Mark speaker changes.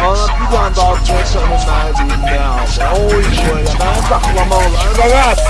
Speaker 1: Bana bir tane daha koysa hemen elinden. Oy böyle ben saklamam. Evet.